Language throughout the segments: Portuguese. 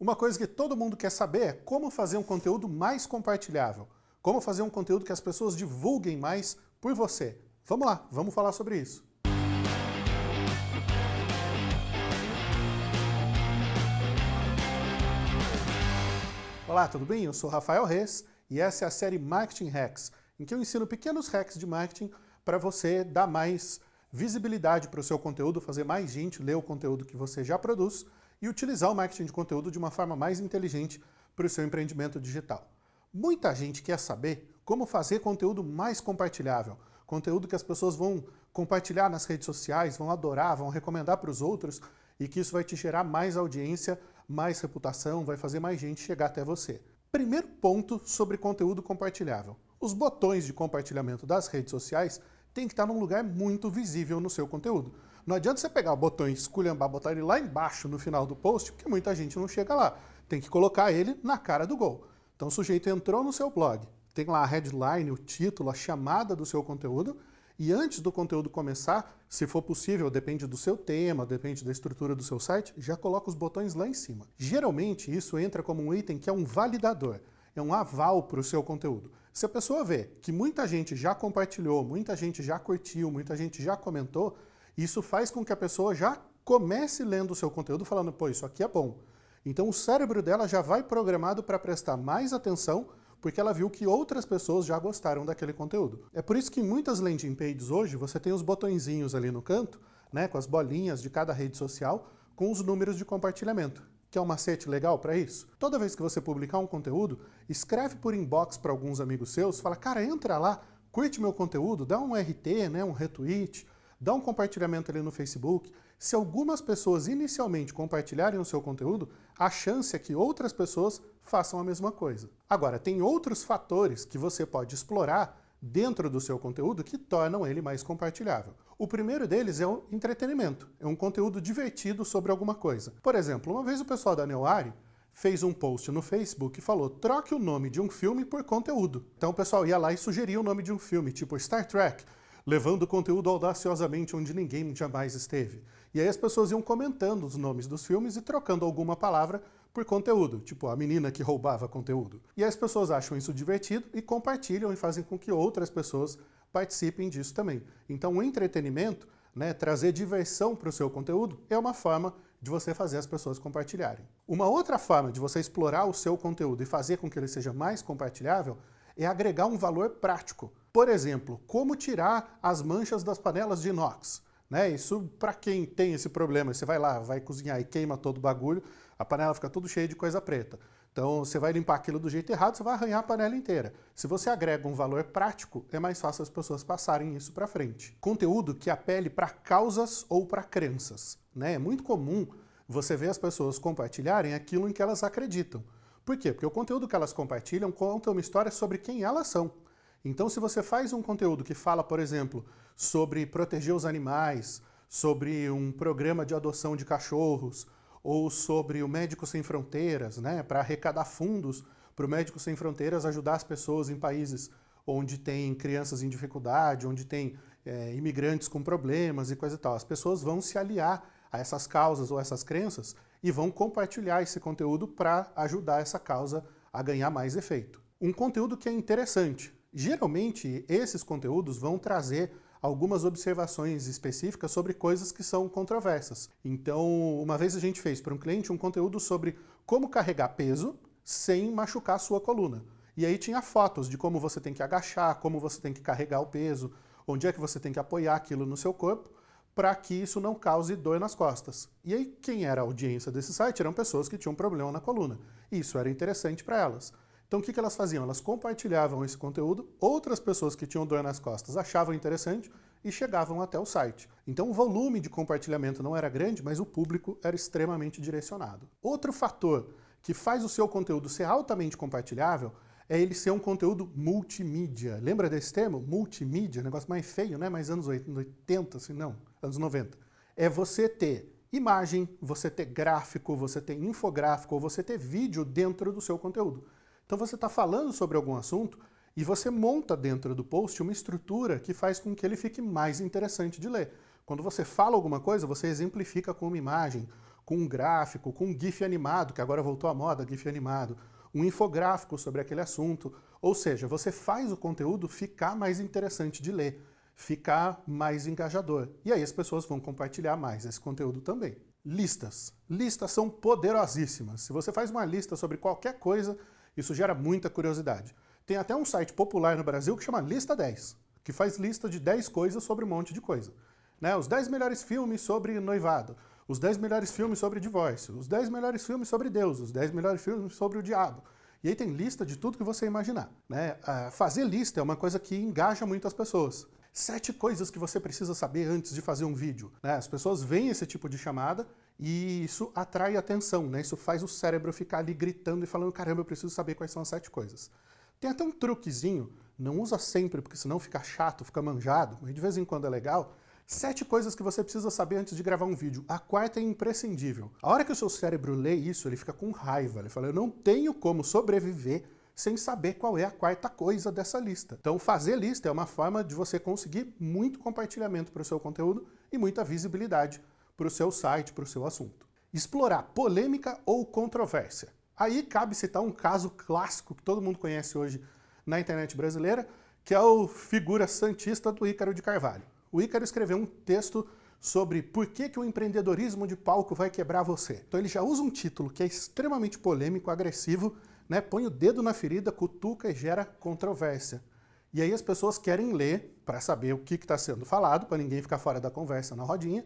Uma coisa que todo mundo quer saber é como fazer um conteúdo mais compartilhável. Como fazer um conteúdo que as pessoas divulguem mais por você. Vamos lá, vamos falar sobre isso. Olá, tudo bem? Eu sou Rafael Reis e essa é a série Marketing Hacks, em que eu ensino pequenos hacks de marketing para você dar mais visibilidade para o seu conteúdo, fazer mais gente ler o conteúdo que você já produz e utilizar o marketing de conteúdo de uma forma mais inteligente para o seu empreendimento digital. Muita gente quer saber como fazer conteúdo mais compartilhável, conteúdo que as pessoas vão compartilhar nas redes sociais, vão adorar, vão recomendar para os outros e que isso vai te gerar mais audiência, mais reputação, vai fazer mais gente chegar até você. Primeiro ponto sobre conteúdo compartilhável. Os botões de compartilhamento das redes sociais têm que estar num lugar muito visível no seu conteúdo. Não adianta você pegar o botão e esculhambar, botar ele lá embaixo no final do post, porque muita gente não chega lá. Tem que colocar ele na cara do gol. Então o sujeito entrou no seu blog, tem lá a headline, o título, a chamada do seu conteúdo, e antes do conteúdo começar, se for possível, depende do seu tema, depende da estrutura do seu site, já coloca os botões lá em cima. Geralmente isso entra como um item que é um validador, é um aval para o seu conteúdo. Se a pessoa vê que muita gente já compartilhou, muita gente já curtiu, muita gente já comentou, isso faz com que a pessoa já comece lendo o seu conteúdo falando, pô, isso aqui é bom. Então o cérebro dela já vai programado para prestar mais atenção porque ela viu que outras pessoas já gostaram daquele conteúdo. É por isso que em muitas landing pages hoje você tem os botõezinhos ali no canto, né, com as bolinhas de cada rede social, com os números de compartilhamento. Que é um macete legal para isso? Toda vez que você publicar um conteúdo, escreve por inbox para alguns amigos seus, fala, cara, entra lá, curte meu conteúdo, dá um RT, né, um retweet, dá um compartilhamento ali no Facebook. Se algumas pessoas inicialmente compartilharem o seu conteúdo, a chance é que outras pessoas façam a mesma coisa. Agora, tem outros fatores que você pode explorar dentro do seu conteúdo que tornam ele mais compartilhável. O primeiro deles é o entretenimento, é um conteúdo divertido sobre alguma coisa. Por exemplo, uma vez o pessoal da Neoari fez um post no Facebook e falou troque o nome de um filme por conteúdo. Então o pessoal ia lá e sugeria o nome de um filme, tipo Star Trek, levando o conteúdo audaciosamente onde ninguém jamais esteve. E aí as pessoas iam comentando os nomes dos filmes e trocando alguma palavra por conteúdo, tipo a menina que roubava conteúdo. E as pessoas acham isso divertido e compartilham e fazem com que outras pessoas participem disso também. Então o entretenimento, né, trazer diversão para o seu conteúdo, é uma forma de você fazer as pessoas compartilharem. Uma outra forma de você explorar o seu conteúdo e fazer com que ele seja mais compartilhável é agregar um valor prático. Por exemplo, como tirar as manchas das panelas de inox. Né? Isso para quem tem esse problema, você vai lá, vai cozinhar e queima todo o bagulho, a panela fica tudo cheia de coisa preta. Então você vai limpar aquilo do jeito errado, você vai arranhar a panela inteira. Se você agrega um valor prático, é mais fácil as pessoas passarem isso para frente. Conteúdo que apele para causas ou para crenças. Né? É muito comum você ver as pessoas compartilharem aquilo em que elas acreditam. Por quê? Porque o conteúdo que elas compartilham conta uma história sobre quem elas são. Então, se você faz um conteúdo que fala, por exemplo, sobre proteger os animais, sobre um programa de adoção de cachorros, ou sobre o Médico Sem Fronteiras, né, para arrecadar fundos para o Médico Sem Fronteiras ajudar as pessoas em países onde tem crianças em dificuldade, onde tem é, imigrantes com problemas e coisa e tal. As pessoas vão se aliar a essas causas ou essas crenças e vão compartilhar esse conteúdo para ajudar essa causa a ganhar mais efeito. Um conteúdo que é interessante. Geralmente, esses conteúdos vão trazer algumas observações específicas sobre coisas que são controversas. Então, uma vez a gente fez para um cliente um conteúdo sobre como carregar peso sem machucar a sua coluna. E aí tinha fotos de como você tem que agachar, como você tem que carregar o peso, onde é que você tem que apoiar aquilo no seu corpo, para que isso não cause dor nas costas. E aí quem era a audiência desse site eram pessoas que tinham problema na coluna. E isso era interessante para elas. Então o que, que elas faziam? Elas compartilhavam esse conteúdo, outras pessoas que tinham dor nas costas achavam interessante e chegavam até o site. Então o volume de compartilhamento não era grande, mas o público era extremamente direcionado. Outro fator que faz o seu conteúdo ser altamente compartilhável é ele ser um conteúdo multimídia. Lembra desse termo? Multimídia, negócio mais feio, né? Mais anos 80, assim, não, anos 90. É você ter imagem, você ter gráfico, você ter infográfico, ou você ter vídeo dentro do seu conteúdo. Então você está falando sobre algum assunto e você monta dentro do post uma estrutura que faz com que ele fique mais interessante de ler. Quando você fala alguma coisa, você exemplifica com uma imagem, com um gráfico, com um GIF animado, que agora voltou à moda, GIF animado, um infográfico sobre aquele assunto. Ou seja, você faz o conteúdo ficar mais interessante de ler, ficar mais engajador. E aí as pessoas vão compartilhar mais esse conteúdo também. Listas. Listas são poderosíssimas. Se você faz uma lista sobre qualquer coisa, isso gera muita curiosidade. Tem até um site popular no Brasil que chama Lista 10, que faz lista de 10 coisas sobre um monte de coisa. Né? Os 10 melhores filmes sobre noivado, os 10 melhores filmes sobre divórcio, os 10 melhores filmes sobre Deus, os 10 melhores filmes sobre o diabo. E aí tem lista de tudo que você imaginar. Né? fazer lista é uma coisa que engaja muito as pessoas. Sete coisas que você precisa saber antes de fazer um vídeo. Né? As pessoas veem esse tipo de chamada e isso atrai atenção, né? isso faz o cérebro ficar ali gritando e falando, caramba, eu preciso saber quais são as sete coisas. Tem até um truquezinho, não usa sempre, porque senão fica chato, fica manjado, mas de vez em quando é legal, Sete coisas que você precisa saber antes de gravar um vídeo. A quarta é imprescindível. A hora que o seu cérebro lê isso, ele fica com raiva. Ele fala, eu não tenho como sobreviver sem saber qual é a quarta coisa dessa lista. Então fazer lista é uma forma de você conseguir muito compartilhamento para o seu conteúdo e muita visibilidade para o seu site, para o seu assunto. Explorar polêmica ou controvérsia. Aí cabe citar um caso clássico que todo mundo conhece hoje na internet brasileira, que é o figura santista do Ícaro de Carvalho o Ícaro escreveu um texto sobre por que, que o empreendedorismo de palco vai quebrar você. Então ele já usa um título que é extremamente polêmico, agressivo, né? põe o dedo na ferida, cutuca e gera controvérsia. E aí as pessoas querem ler para saber o que está sendo falado, para ninguém ficar fora da conversa na rodinha,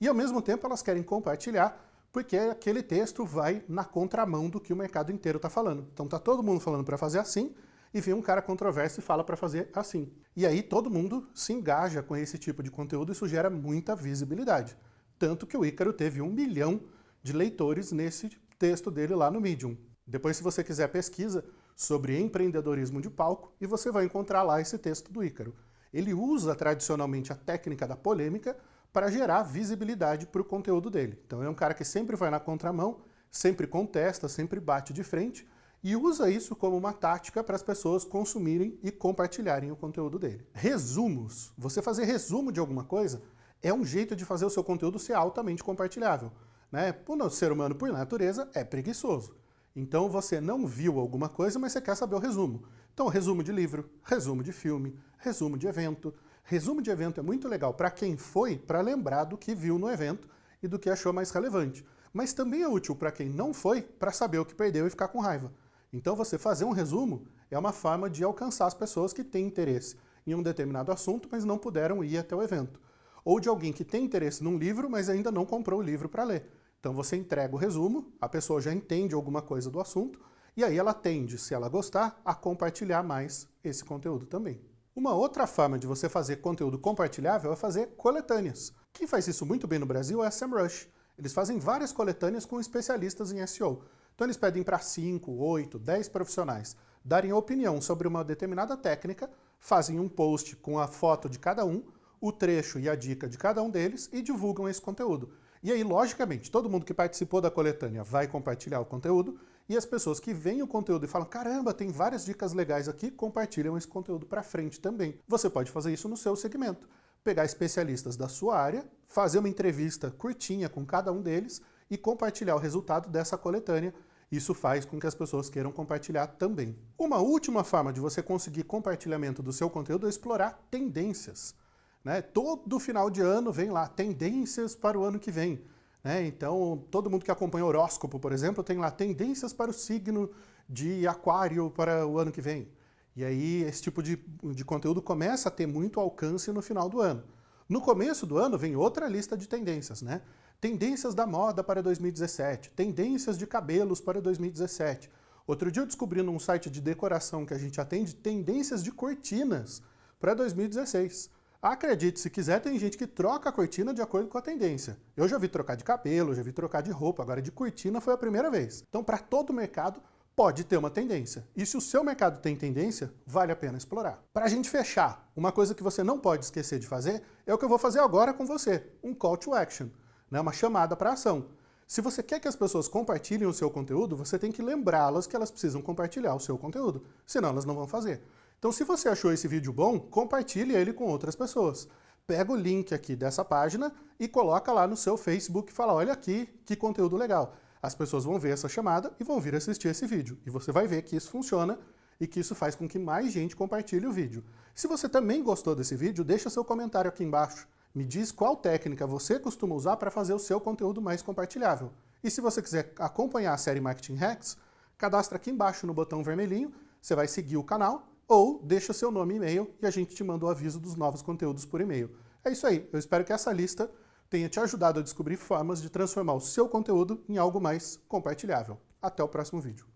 e ao mesmo tempo elas querem compartilhar, porque aquele texto vai na contramão do que o mercado inteiro está falando. Então está todo mundo falando para fazer assim, e vem um cara controverso e fala para fazer assim. E aí todo mundo se engaja com esse tipo de conteúdo isso gera muita visibilidade. Tanto que o Ícaro teve um milhão de leitores nesse texto dele lá no Medium. Depois, se você quiser, pesquisa sobre empreendedorismo de palco e você vai encontrar lá esse texto do Ícaro. Ele usa tradicionalmente a técnica da polêmica para gerar visibilidade para o conteúdo dele. Então é um cara que sempre vai na contramão, sempre contesta, sempre bate de frente, e usa isso como uma tática para as pessoas consumirem e compartilharem o conteúdo dele. Resumos. Você fazer resumo de alguma coisa é um jeito de fazer o seu conteúdo ser altamente compartilhável. Né? O ser humano, por natureza, é preguiçoso. Então você não viu alguma coisa, mas você quer saber o resumo. Então, resumo de livro, resumo de filme, resumo de evento. Resumo de evento é muito legal para quem foi, para lembrar do que viu no evento e do que achou mais relevante. Mas também é útil para quem não foi, para saber o que perdeu e ficar com raiva. Então você fazer um resumo é uma forma de alcançar as pessoas que têm interesse em um determinado assunto, mas não puderam ir até o evento. Ou de alguém que tem interesse num livro, mas ainda não comprou o livro para ler. Então você entrega o resumo, a pessoa já entende alguma coisa do assunto, e aí ela tende, se ela gostar, a compartilhar mais esse conteúdo também. Uma outra forma de você fazer conteúdo compartilhável é fazer coletâneas. Quem faz isso muito bem no Brasil é a SEMrush. Eles fazem várias coletâneas com especialistas em SEO. Então eles pedem para 5, 8, 10 profissionais darem opinião sobre uma determinada técnica, fazem um post com a foto de cada um, o trecho e a dica de cada um deles e divulgam esse conteúdo. E aí, logicamente, todo mundo que participou da coletânea vai compartilhar o conteúdo e as pessoas que veem o conteúdo e falam caramba, tem várias dicas legais aqui, compartilham esse conteúdo para frente também. Você pode fazer isso no seu segmento. Pegar especialistas da sua área, fazer uma entrevista curtinha com cada um deles e compartilhar o resultado dessa coletânea. Isso faz com que as pessoas queiram compartilhar também. Uma última forma de você conseguir compartilhamento do seu conteúdo é explorar tendências. Né? Todo final de ano vem lá, tendências para o ano que vem. Né? Então, todo mundo que acompanha o horóscopo, por exemplo, tem lá tendências para o signo de aquário para o ano que vem. E aí esse tipo de, de conteúdo começa a ter muito alcance no final do ano. No começo do ano vem outra lista de tendências, né? Tendências da moda para 2017, tendências de cabelos para 2017. Outro dia eu descobri num site de decoração que a gente atende tendências de cortinas para 2016. Acredite, se quiser, tem gente que troca a cortina de acordo com a tendência. Eu já vi trocar de cabelo, já vi trocar de roupa, agora de cortina foi a primeira vez. Então, para todo mercado, pode ter uma tendência. E se o seu mercado tem tendência, vale a pena explorar. Para a gente fechar, uma coisa que você não pode esquecer de fazer é o que eu vou fazer agora com você, um call to action né, uma chamada para ação. Se você quer que as pessoas compartilhem o seu conteúdo, você tem que lembrá-las que elas precisam compartilhar o seu conteúdo, senão elas não vão fazer. Então se você achou esse vídeo bom, compartilhe ele com outras pessoas. pega o link aqui dessa página e coloca lá no seu Facebook e fala, olha aqui, que conteúdo legal. As pessoas vão ver essa chamada e vão vir assistir esse vídeo. E você vai ver que isso funciona e que isso faz com que mais gente compartilhe o vídeo. Se você também gostou desse vídeo, deixa seu comentário aqui embaixo. Me diz qual técnica você costuma usar para fazer o seu conteúdo mais compartilhável. E se você quiser acompanhar a série Marketing Hacks, cadastra aqui embaixo no botão vermelhinho, você vai seguir o canal ou deixa seu nome e e-mail e a gente te manda o aviso dos novos conteúdos por e-mail. É isso aí, eu espero que essa lista tenha te ajudado a descobrir formas de transformar o seu conteúdo em algo mais compartilhável. Até o próximo vídeo.